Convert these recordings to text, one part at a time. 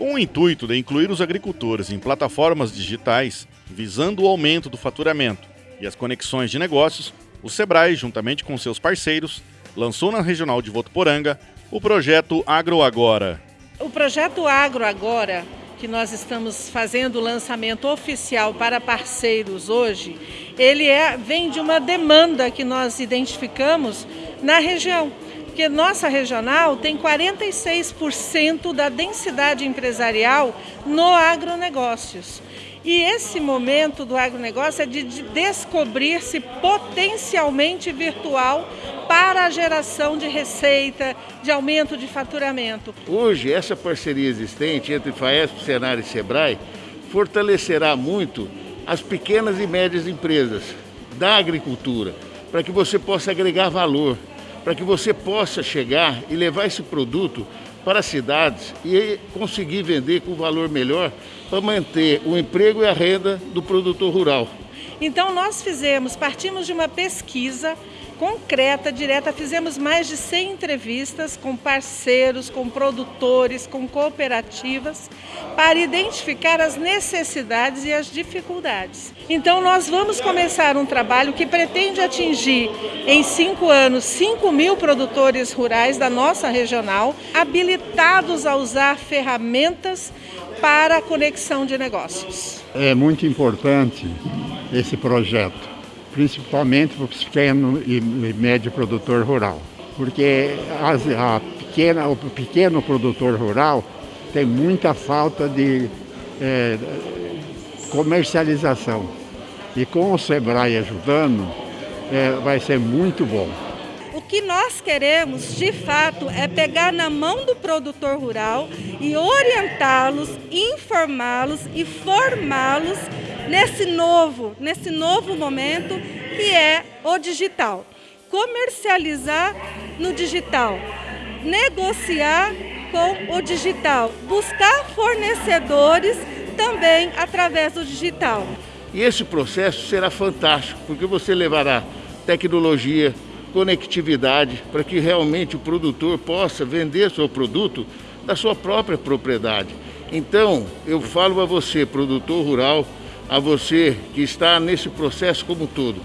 Com o intuito de incluir os agricultores em plataformas digitais, visando o aumento do faturamento e as conexões de negócios, o Sebrae, juntamente com seus parceiros, lançou na Regional de Votuporanga o projeto Agro Agora. O projeto Agro Agora, que nós estamos fazendo o lançamento oficial para parceiros hoje, ele é, vem de uma demanda que nós identificamos na região porque nossa regional tem 46% da densidade empresarial no agronegócios. E esse momento do agronegócio é de descobrir-se potencialmente virtual para a geração de receita, de aumento de faturamento. Hoje, essa parceria existente entre FAESP, Senar e Sebrae fortalecerá muito as pequenas e médias empresas da agricultura, para que você possa agregar valor para que você possa chegar e levar esse produto para as cidades e conseguir vender com valor melhor para manter o emprego e a renda do produtor rural. Então nós fizemos, partimos de uma pesquisa concreta, direta. Fizemos mais de 100 entrevistas com parceiros, com produtores, com cooperativas, para identificar as necessidades e as dificuldades. Então, nós vamos começar um trabalho que pretende atingir, em cinco anos, 5 mil produtores rurais da nossa regional, habilitados a usar ferramentas para a conexão de negócios. É muito importante esse projeto principalmente para o pequeno e médio produtor rural. Porque as, a pequena, o pequeno produtor rural tem muita falta de é, comercialização. E com o Sebrae ajudando, é, vai ser muito bom. O que nós queremos, de fato, é pegar na mão do produtor rural e orientá-los, informá-los e formá-los nesse novo, nesse novo momento que é o digital. Comercializar no digital, negociar com o digital, buscar fornecedores também através do digital. E esse processo será fantástico, porque você levará tecnologia, conectividade, para que realmente o produtor possa vender seu produto da sua própria propriedade. Então, eu falo a você, produtor rural, a você que está nesse processo como um todo.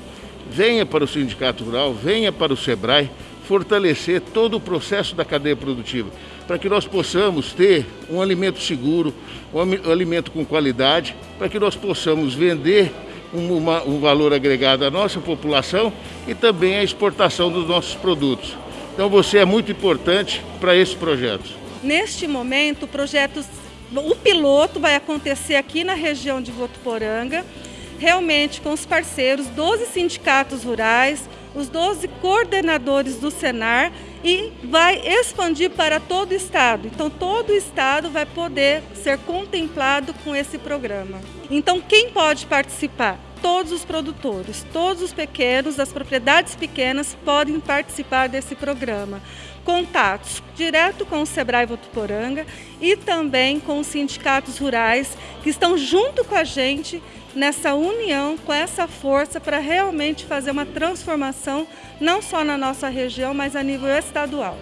Venha para o Sindicato Rural, venha para o SEBRAE, fortalecer todo o processo da cadeia produtiva, para que nós possamos ter um alimento seguro, um alimento com qualidade, para que nós possamos vender um, uma, um valor agregado à nossa população e também a exportação dos nossos produtos. Então você é muito importante para esse projeto. Neste momento, o projeto o piloto vai acontecer aqui na região de Votuporanga, realmente com os parceiros, 12 sindicatos rurais, os 12 coordenadores do Senar e vai expandir para todo o estado. Então todo o estado vai poder ser contemplado com esse programa. Então quem pode participar? Todos os produtores, todos os pequenos, as propriedades pequenas podem participar desse programa contatos direto com o Sebrae Votuporanga e também com os sindicatos rurais que estão junto com a gente nessa união, com essa força para realmente fazer uma transformação não só na nossa região, mas a nível estadual.